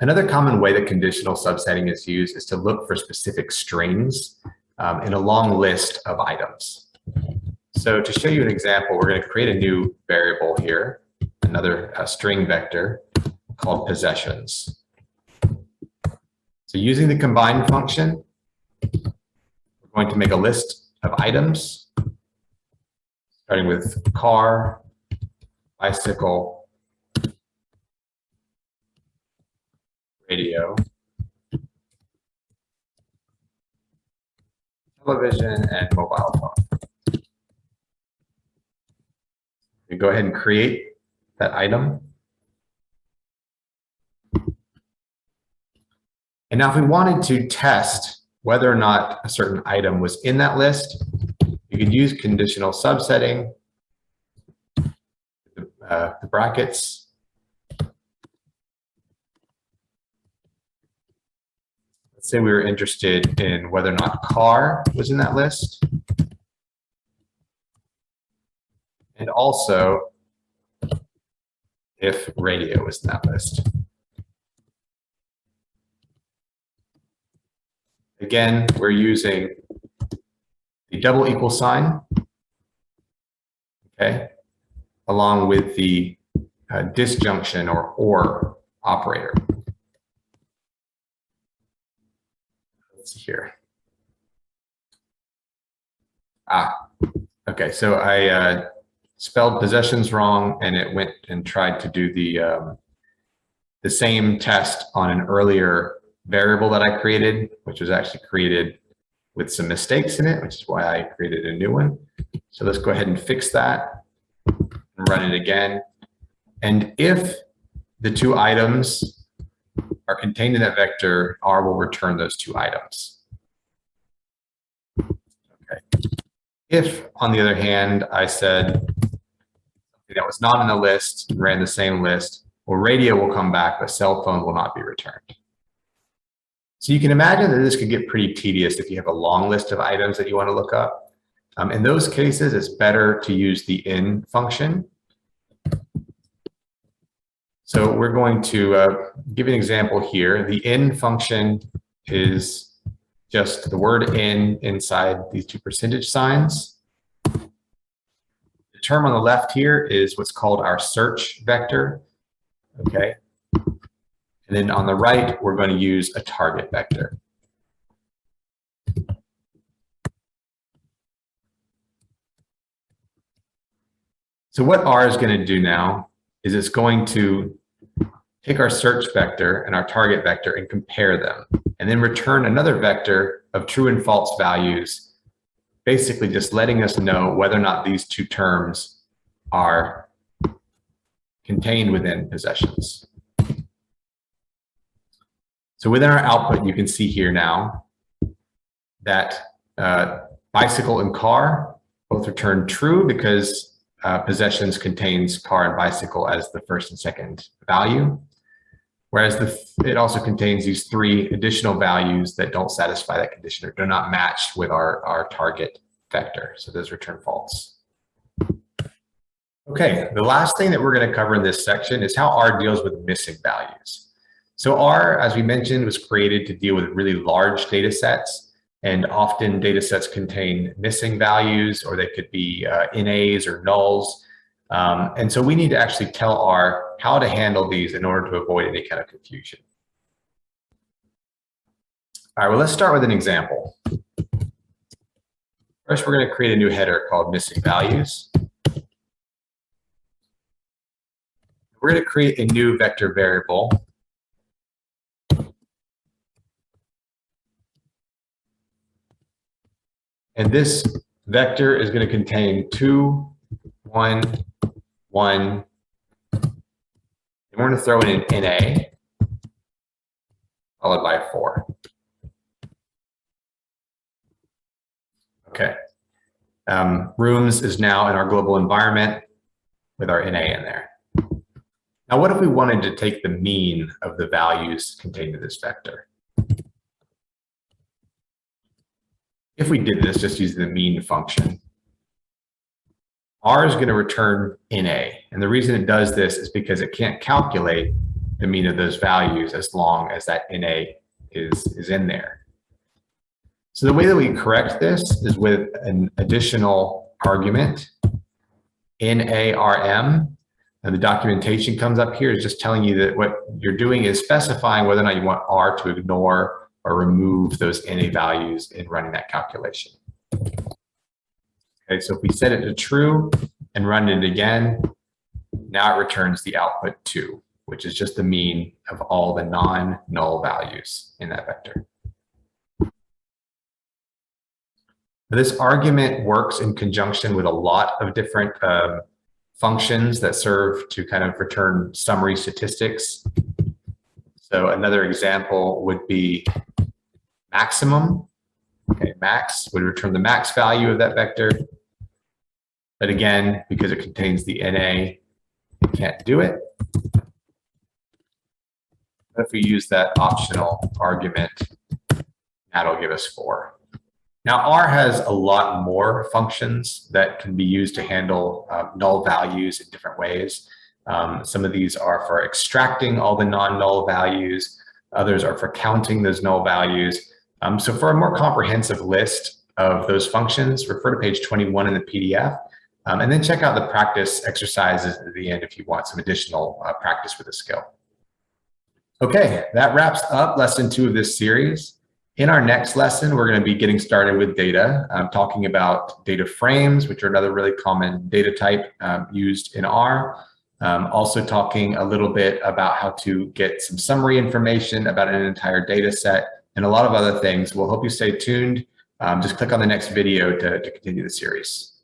Another common way that conditional subsetting is used is to look for specific strings um, in a long list of items. So to show you an example, we're going to create a new variable here, another uh, string vector called possessions. So using the combine function, we're going to make a list of items, starting with car, bicycle, radio, television, and mobile phone. You go ahead and create that item. And now if we wanted to test whether or not a certain item was in that list, you could use conditional subsetting, uh, the brackets, Let's say we were interested in whether or not car was in that list. And also if radio was in that list. Again, we're using the double equal sign, okay, along with the uh, disjunction or or operator. let's see here. Ah, okay. So I uh, spelled possessions wrong and it went and tried to do the, um, the same test on an earlier variable that I created, which was actually created with some mistakes in it, which is why I created a new one. So let's go ahead and fix that and run it again. And if the two items are contained in that vector, R will return those two items. Okay. If, on the other hand, I said that was not in the list, ran the same list, well, radio will come back, but cell phone will not be returned. So you can imagine that this could get pretty tedious if you have a long list of items that you want to look up. Um, in those cases, it's better to use the in function so we're going to uh, give an example here. The in function is just the word in inside these two percentage signs. The term on the left here is what's called our search vector. Okay. And then on the right, we're going to use a target vector. So what R is going to do now is it's going to take our search vector and our target vector and compare them, and then return another vector of true and false values, basically just letting us know whether or not these two terms are contained within possessions. So within our output, you can see here now that uh, bicycle and car both return true because uh, possessions contains car and bicycle as the first and second value. Whereas the, it also contains these three additional values that don't satisfy that condition or do not match with our, our target vector. So those return false. Okay, the last thing that we're going to cover in this section is how R deals with missing values. So R, as we mentioned, was created to deal with really large data sets and often data sets contain missing values or they could be uh, NAs or nulls. Um, and so we need to actually tell R how to handle these in order to avoid any kind of confusion. All right, well, let's start with an example. First, we're going to create a new header called missing values. We're going to create a new vector variable And this vector is going to contain two, one, one. And we're to throw in an NA followed by four. Okay. Um, rooms is now in our global environment with our NA in there. Now, what if we wanted to take the mean of the values contained in this vector? if we did this just using the mean function, R is going to return NA. And the reason it does this is because it can't calculate the mean of those values as long as that NA is, is in there. So the way that we correct this is with an additional argument, NARM, and the documentation comes up here is just telling you that what you're doing is specifying whether or not you want R to ignore or remove those NA values in running that calculation. Okay, so if we set it to true and run it again, now it returns the output two, which is just the mean of all the non-null values in that vector. This argument works in conjunction with a lot of different um, functions that serve to kind of return summary statistics. So another example would be maximum. Okay, max would return the max value of that vector. But again, because it contains the NA, it can't do it. But if we use that optional argument, that'll give us four. Now R has a lot more functions that can be used to handle uh, null values in different ways. Um, some of these are for extracting all the non-null values. Others are for counting those null values. Um, so for a more comprehensive list of those functions, refer to page 21 in the PDF. Um, and then check out the practice exercises at the end if you want some additional uh, practice with the skill. Okay, that wraps up lesson two of this series. In our next lesson, we're going to be getting started with data, um, talking about data frames, which are another really common data type um, used in R. Um, also talking a little bit about how to get some summary information about an entire data set and a lot of other things. We'll hope you stay tuned. Um, just click on the next video to, to continue the series.